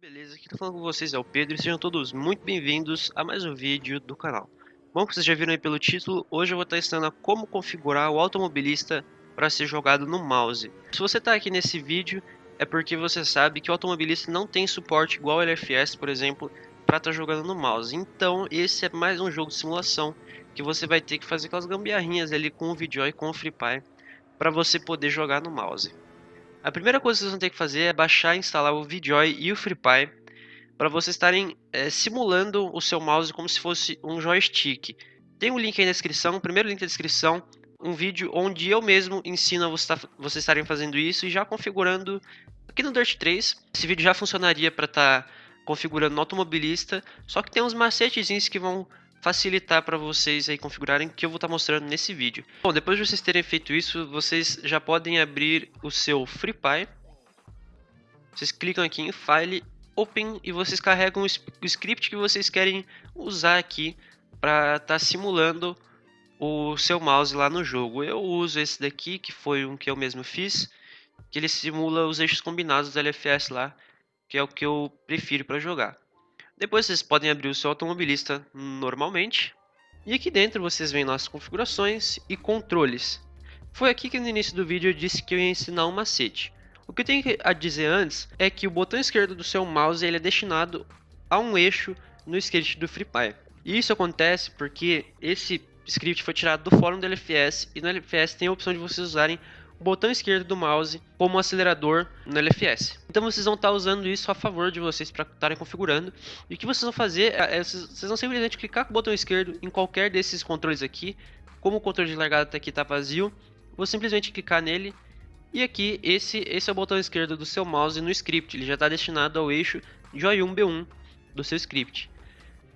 beleza? Aqui tá falando com vocês é o Pedro e sejam todos muito bem-vindos a mais um vídeo do canal. Bom, vocês já viram aí pelo título, hoje eu vou estar ensinando como configurar o automobilista para ser jogado no mouse. Se você está aqui nesse vídeo, é porque você sabe que o automobilista não tem suporte igual o LFS, por exemplo, para estar tá jogando no mouse. Então, esse é mais um jogo de simulação que você vai ter que fazer aquelas gambiarrinhas ali com o VidJoy e com o FreePie para você poder jogar no mouse. A primeira coisa que vocês vão ter que fazer é baixar e instalar o VJoy e o FreePie para vocês estarem é, simulando o seu mouse como se fosse um joystick. Tem um link aí na descrição, o primeiro link da descrição, um vídeo onde eu mesmo ensino a vocês estarem fazendo isso e já configurando aqui no Dirt 3. Esse vídeo já funcionaria para estar tá configurando no automobilista, só que tem uns macetezinhos que vão facilitar para vocês aí configurarem que eu vou estar tá mostrando nesse vídeo. Bom, depois de vocês terem feito isso, vocês já podem abrir o seu FreePie. Vocês clicam aqui em File, Open e vocês carregam o script que vocês querem usar aqui para estar tá simulando o seu mouse lá no jogo. Eu uso esse daqui, que foi um que eu mesmo fiz, que ele simula os eixos combinados do LFS lá, que é o que eu prefiro para jogar. Depois vocês podem abrir o seu automobilista normalmente. E aqui dentro vocês veem nossas configurações e controles. Foi aqui que no início do vídeo eu disse que eu ia ensinar um macete. O que eu tenho a dizer antes é que o botão esquerdo do seu mouse ele é destinado a um eixo no script do FreePie. E isso acontece porque esse script foi tirado do fórum do LFS e no LFS tem a opção de vocês usarem botão esquerdo do mouse como acelerador no LFS. Então vocês vão estar usando isso a favor de vocês para estarem configurando. E o que vocês vão fazer é, é vocês vão simplesmente clicar com o botão esquerdo em qualquer desses controles aqui. Como o controle de largada tá aqui está vazio, vou simplesmente clicar nele. E aqui, esse, esse é o botão esquerdo do seu mouse no script. Ele já está destinado ao eixo Joy1 B1 do seu script.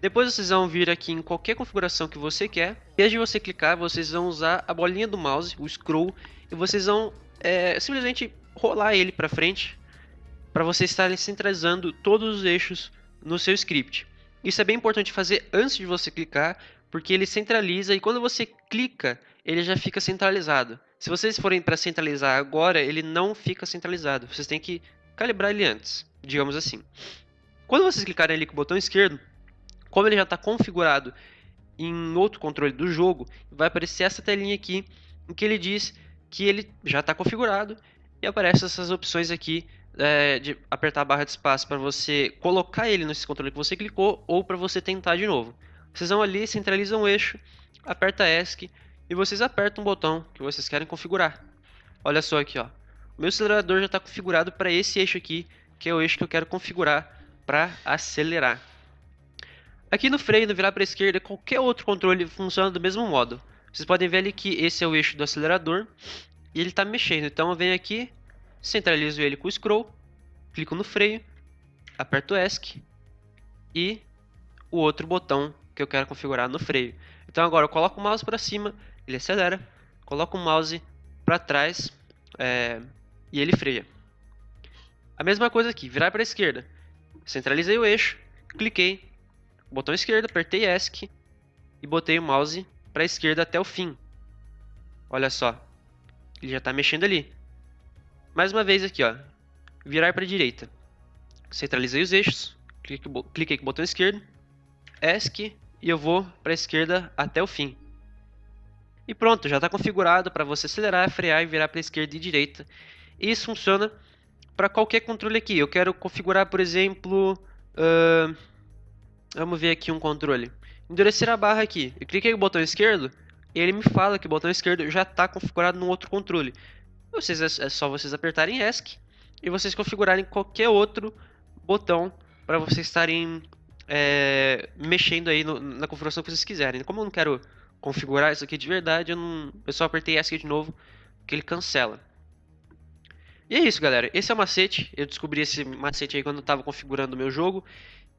Depois vocês vão vir aqui em qualquer configuração que você quer. Desde você clicar, vocês vão usar a bolinha do mouse, o scroll, e vocês vão é, simplesmente rolar ele para frente para vocês estarem centralizando todos os eixos no seu script. Isso é bem importante fazer antes de você clicar, porque ele centraliza e quando você clica, ele já fica centralizado. Se vocês forem para centralizar agora, ele não fica centralizado. Vocês têm que calibrar ele antes, digamos assim. Quando vocês clicarem ali com o botão esquerdo, como ele já está configurado em outro controle do jogo, vai aparecer essa telinha aqui, em que ele diz que ele já está configurado e aparece essas opções aqui é, de apertar a barra de espaço para você colocar ele nesse controle que você clicou ou para você tentar de novo. Vocês vão ali, centralizam o eixo, aperta ESC e vocês apertam o botão que vocês querem configurar. Olha só aqui, ó. O meu acelerador já está configurado para esse eixo aqui, que é o eixo que eu quero configurar para acelerar. Aqui no freio, no virar para a esquerda, qualquer outro controle funciona do mesmo modo. Vocês podem ver ali que esse é o eixo do acelerador e ele está mexendo. Então eu venho aqui, centralizo ele com o scroll, clico no freio, aperto ESC e o outro botão que eu quero configurar no freio. Então agora eu coloco o mouse para cima, ele acelera, coloco o mouse para trás é, e ele freia. A mesma coisa aqui, virar para a esquerda. Centralizei o eixo, cliquei, botão esquerdo, apertei ESC e botei o mouse para a esquerda até o fim. Olha só, ele já está mexendo ali. Mais uma vez aqui, ó, virar para a direita. Centralizei os eixos, cliquei com o botão esquerdo, ESC e eu vou para a esquerda até o fim. E pronto, já está configurado para você acelerar, frear e virar para a esquerda e direita. E isso funciona para qualquer controle aqui. Eu quero configurar, por exemplo, uh, vamos ver aqui um controle endurecer a barra aqui. Eu cliquei no botão esquerdo e ele me fala que o botão esquerdo já está configurado no outro controle. Vocês, é, é só vocês apertarem ESC e vocês configurarem qualquer outro botão para vocês estarem é, mexendo aí no, na configuração que vocês quiserem. Como eu não quero configurar isso aqui de verdade, eu, não, eu só apertei ESC de novo que ele cancela. E é isso, galera. Esse é o macete. Eu descobri esse macete aí quando eu estava configurando o meu jogo.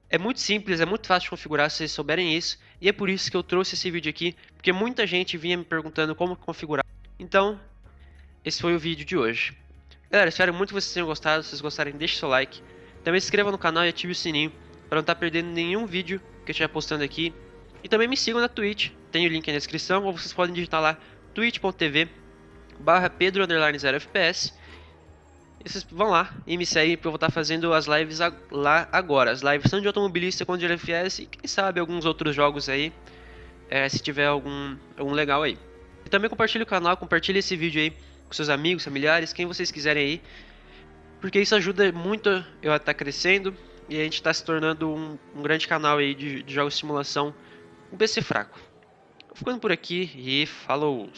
É muito simples, é muito fácil de configurar se vocês souberem isso. E é por isso que eu trouxe esse vídeo aqui, porque muita gente vinha me perguntando como configurar. Então, esse foi o vídeo de hoje. Galera, espero muito que vocês tenham gostado. Se vocês gostarem, deixe seu like. Também se inscreva no canal e ative o sininho para não estar perdendo nenhum vídeo que eu estiver postando aqui. E também me sigam na Twitch, tem o link na descrição, ou vocês podem digitar lá twitch.tv barra pedro 0fps Vocês vão lá e me seguem porque eu vou estar fazendo as lives lá agora. As lives são de automobilista com de LFS e quem sabe alguns outros jogos aí. É, se tiver algum, algum legal aí. E também compartilhe o canal, compartilhe esse vídeo aí com seus amigos, familiares, quem vocês quiserem aí. Porque isso ajuda muito eu a estar crescendo e a gente está se tornando um, um, grande canal aí de, de jogos de simulação, um PC fraco. Ficando por aqui e falou!